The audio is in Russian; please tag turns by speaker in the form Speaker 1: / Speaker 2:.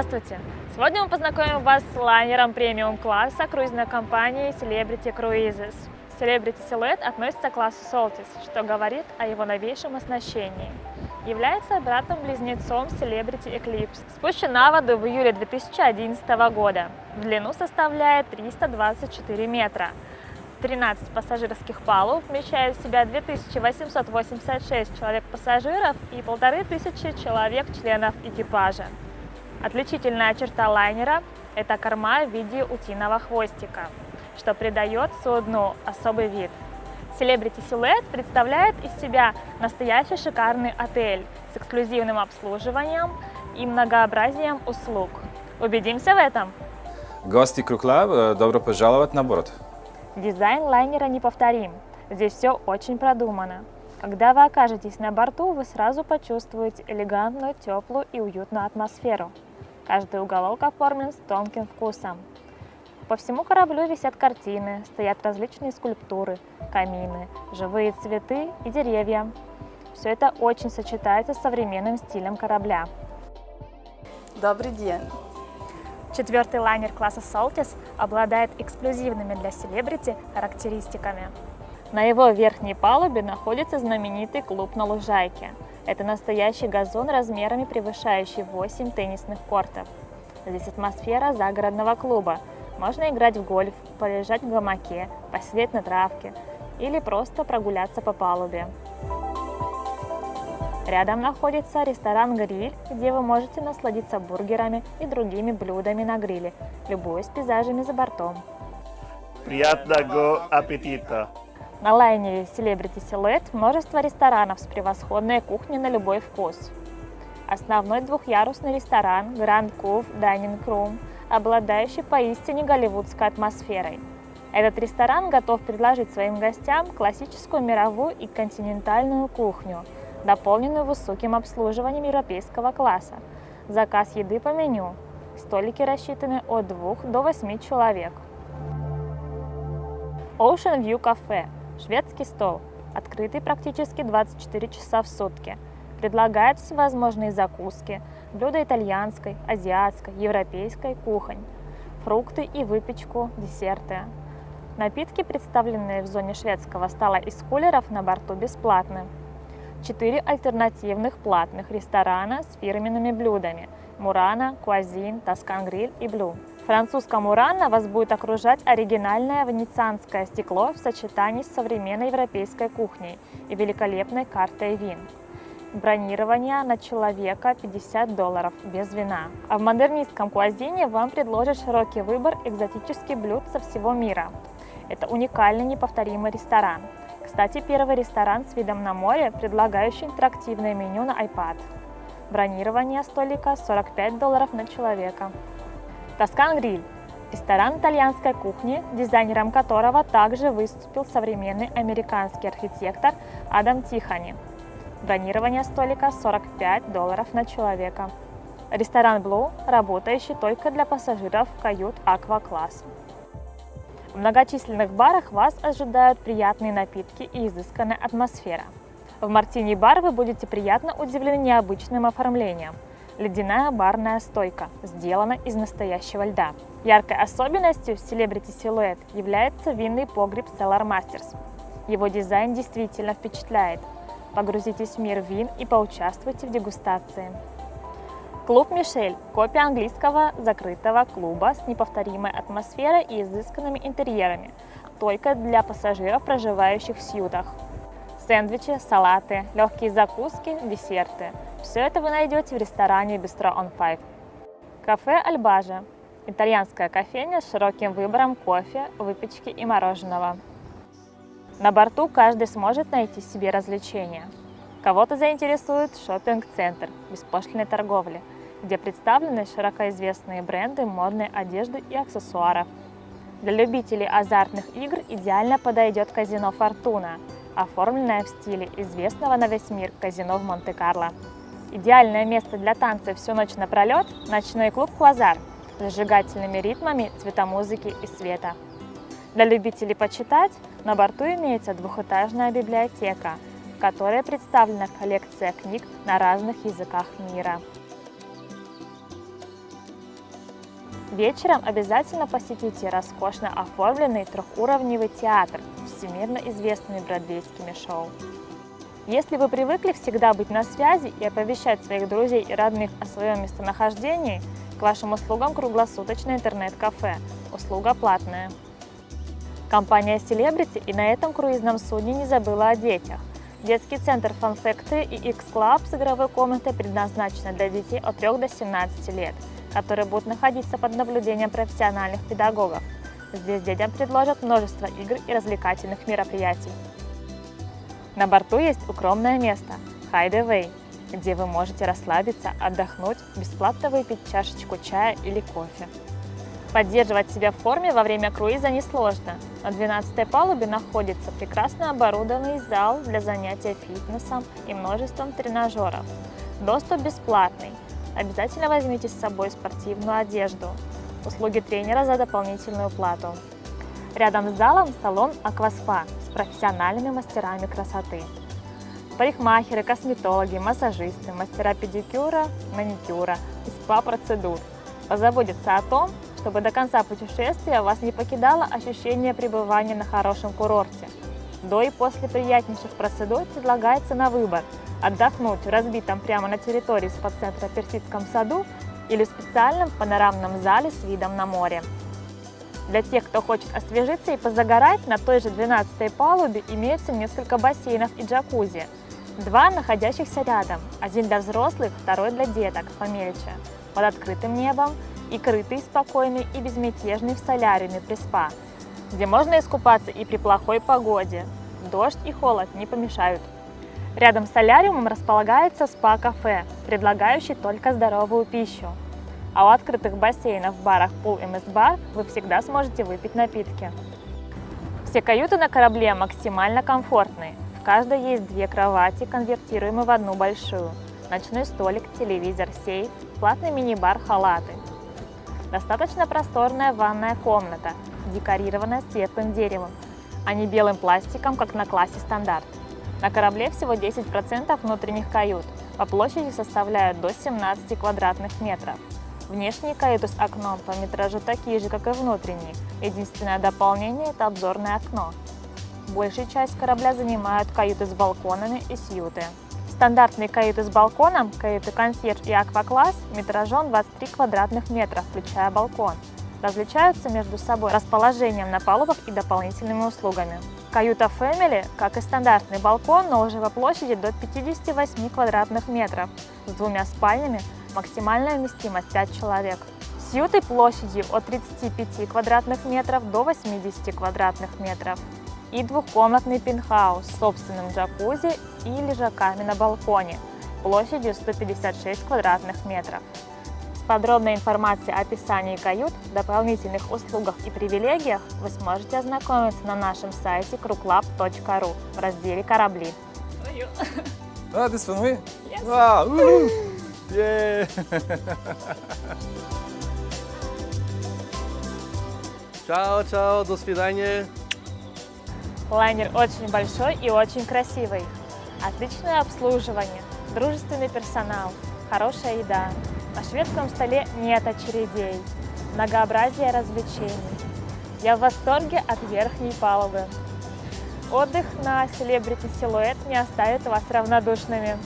Speaker 1: Здравствуйте! Сегодня мы познакомим вас с лайнером премиум-класса круизной компании Celebrity Cruises. Celebrity Silhouette относится к классу Soltis, что говорит о его новейшем оснащении. Является братом-близнецом Celebrity Eclipse. Спущен на воду в июле 2011 года. В длину составляет 324 метра. 13 пассажирских палуб вмещает в себя 2886 человек-пассажиров и 1500 человек-членов экипажа. Отличительная черта лайнера – это корма в виде утиного хвостика, что придает судну особый вид. Celebrity Silhouette представляет из себя настоящий шикарный отель с эксклюзивным обслуживанием и многообразием услуг. Убедимся в этом!
Speaker 2: Гости Круклаб, добро пожаловать на борт!
Speaker 1: Дизайн лайнера неповторим. Здесь все очень продумано. Когда вы окажетесь на борту, вы сразу почувствуете элегантную, теплую и уютную атмосферу. Каждый уголок оформлен с тонким вкусом. По всему кораблю висят картины, стоят различные скульптуры, камины, живые цветы и деревья. Все это очень сочетается с современным стилем корабля.
Speaker 3: Добрый день!
Speaker 1: Четвертый лайнер класса Saltis обладает эксклюзивными для селебрити характеристиками. На его верхней палубе находится знаменитый клуб на лужайке – это настоящий газон размерами превышающий 8 теннисных кортов. Здесь атмосфера загородного клуба. Можно играть в гольф, полежать в гамаке, посидеть на травке или просто прогуляться по палубе. Рядом находится ресторан-гриль, где вы можете насладиться бургерами и другими блюдами на гриле, любуясь пейзажами за бортом.
Speaker 4: Приятного аппетита!
Speaker 1: На лайнере Celebrity Silhouette множество ресторанов с превосходной кухней на любой вкус. Основной двухъярусный ресторан Grand Cove Dining Room, обладающий поистине голливудской атмосферой. Этот ресторан готов предложить своим гостям классическую мировую и континентальную кухню, дополненную высоким обслуживанием европейского класса. Заказ еды по меню. Столики рассчитаны от 2 до 8 человек. Ocean View Cafe Шведский стол, открытый практически 24 часа в сутки, предлагает всевозможные закуски, блюда итальянской, азиатской, европейской кухонь, фрукты и выпечку, десерты. Напитки, представленные в зоне шведского стола из кулеров на борту, бесплатны. Четыре альтернативных платных ресторана с фирменными блюдами – Мурана, Куазин, Тоскан Гриль и Блю французском Урана вас будет окружать оригинальное венецианское стекло в сочетании с современной европейской кухней и великолепной картой вин. Бронирование на человека 50 долларов без вина. А в модернистском Куазине вам предложат широкий выбор экзотических блюд со всего мира. Это уникальный неповторимый ресторан. Кстати, первый ресторан с видом на море, предлагающий интерактивное меню на iPad. Бронирование столика 45 долларов на человека. Тоскан Гриль – ресторан итальянской кухни, дизайнером которого также выступил современный американский архитектор Адам Тихани. Бронирование столика 45 долларов на человека. Ресторан Blue, работающий только для пассажиров кают аква-класс. В многочисленных барах вас ожидают приятные напитки и изысканная атмосфера. В мартини-бар вы будете приятно удивлены необычным оформлением – ледяная барная стойка, сделана из настоящего льда. Яркой особенностью Celebrity Silhouette является винный погреб Cellar Masters. Его дизайн действительно впечатляет. Погрузитесь в мир вин и поучаствуйте в дегустации. Клуб «Мишель» – копия английского закрытого клуба с неповторимой атмосферой и изысканными интерьерами, только для пассажиров, проживающих в сьютах. Сэндвичи, салаты, легкие закуски, десерты – все это вы найдете в ресторане Bistro on Five. Кафе Альбажа – итальянская кофейня с широким выбором кофе, выпечки и мороженого. На борту каждый сможет найти себе развлечения. Кого-то заинтересует шопинг-центр беспошлиной торговли, где представлены широко известные бренды модной одежды и аксессуаров. Для любителей азартных игр идеально подойдет казино «Фортуна», оформленное в стиле известного на весь мир казино в Монте-Карло. Идеальное место для танца всю ночь напролет – ночной клуб «Квазар» с зажигательными ритмами цветомузыки и света. Для любителей почитать на борту имеется двухэтажная библиотека, в которой представлена коллекция книг на разных языках мира. Вечером обязательно посетите роскошно оформленный трехуровневый театр всемирно известными бродвейскими шоу. Если вы привыкли всегда быть на связи и оповещать своих друзей и родных о своем местонахождении, к вашим услугам круглосуточное интернет-кафе. Услуга платная. Компания Celebrity и на этом круизном судне не забыла о детях. Детский центр Fun Factory и X-Club с игровой комнатой предназначены для детей от 3 до 17 лет, которые будут находиться под наблюдением профессиональных педагогов. Здесь детям предложат множество игр и развлекательных мероприятий. На борту есть укромное место – Hideaway, где вы можете расслабиться, отдохнуть, бесплатно выпить чашечку чая или кофе. Поддерживать себя в форме во время круиза несложно. На 12 палубе находится прекрасно оборудованный зал для занятия фитнесом и множеством тренажеров. Доступ бесплатный. Обязательно возьмите с собой спортивную одежду. Услуги тренера за дополнительную плату. Рядом с залом салон «Акваспа» с профессиональными мастерами красоты. Парикмахеры, косметологи, массажисты, мастера педикюра, маникюра и спа-процедур позаботятся о том, чтобы до конца путешествия вас не покидало ощущение пребывания на хорошем курорте. До и после приятнейших процедур предлагается на выбор – отдохнуть в разбитом прямо на территории спа-центра Персидском саду или в специальном панорамном зале с видом на море. Для тех, кто хочет освежиться и позагорать, на той же 12 палубе имеется несколько бассейнов и джакузи. Два находящихся рядом, один для взрослых, второй для деток, помельче, под открытым небом и крытый, спокойный и безмятежный в соляриуме при спа, где можно искупаться и при плохой погоде. Дождь и холод не помешают. Рядом с соляриумом располагается спа-кафе, предлагающий только здоровую пищу а у открытых бассейнов, барах Pool MS Bar вы всегда сможете выпить напитки. Все каюты на корабле максимально комфортные. В каждой есть две кровати, конвертируемые в одну большую. Ночной столик, телевизор, сейф, платный мини-бар, халаты. Достаточно просторная ванная комната, декорированная светлым деревом, а не белым пластиком, как на классе стандарт. На корабле всего 10% внутренних кают, по площади составляют до 17 квадратных метров. Внешние каюты с окном по метражу такие же, как и внутренние. Единственное дополнение – это обзорное окно. Большую часть корабля занимают каюты с балконами и сьюты. Стандартные каюты с балконом, каюты консьерж и аквакласс метражом 23 квадратных метра, включая балкон. Различаются между собой расположением на палубах и дополнительными услугами. Каюта Family, как и стандартный балкон, но уже по площади до 58 квадратных метров, с двумя спальнями, Максимальная вместимость 5 человек. Сьюты площадью от 35 квадратных метров до 80 квадратных метров. И двухкомнатный пентхаус с собственным джакузи и лежаками на балконе площадью 156 квадратных метров. Подробной информацией о описании кают, дополнительных услугах и привилегиях вы сможете ознакомиться на нашем сайте kruklab.ru в разделе «Корабли».
Speaker 2: Ah, this for me?
Speaker 1: Yes.
Speaker 2: Wow! woo! Yay!
Speaker 4: Чао, чао, до свидания.
Speaker 1: Лайнер очень большой и очень красивый. Отличное обслуживание, дружественный персонал, хорошая еда. На шведском столе нет очередей, многообразие развлечений. Я в восторге от верхней палубы. Отдых на Celebrity Silhouette не оставит вас равнодушными.